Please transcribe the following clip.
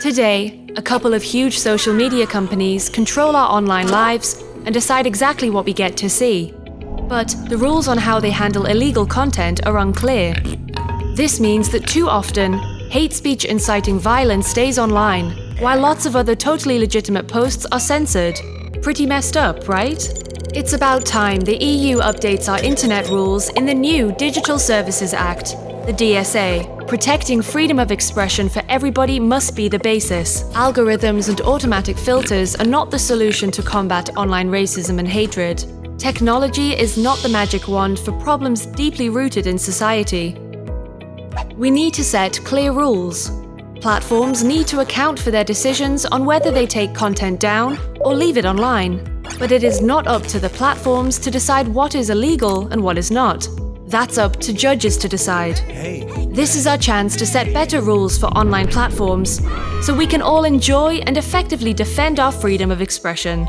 Today, a couple of huge social media companies control our online lives and decide exactly what we get to see. But the rules on how they handle illegal content are unclear. This means that too often, hate speech inciting violence stays online, while lots of other totally legitimate posts are censored. Pretty messed up, right? It's about time the EU updates our internet rules in the new Digital Services Act, the DSA. Protecting freedom of expression for everybody must be the basis. Algorithms and automatic filters are not the solution to combat online racism and hatred. Technology is not the magic wand for problems deeply rooted in society. We need to set clear rules. Platforms need to account for their decisions on whether they take content down or leave it online. But it is not up to the platforms to decide what is illegal and what is not. That's up to judges to decide. This is our chance to set better rules for online platforms so we can all enjoy and effectively defend our freedom of expression.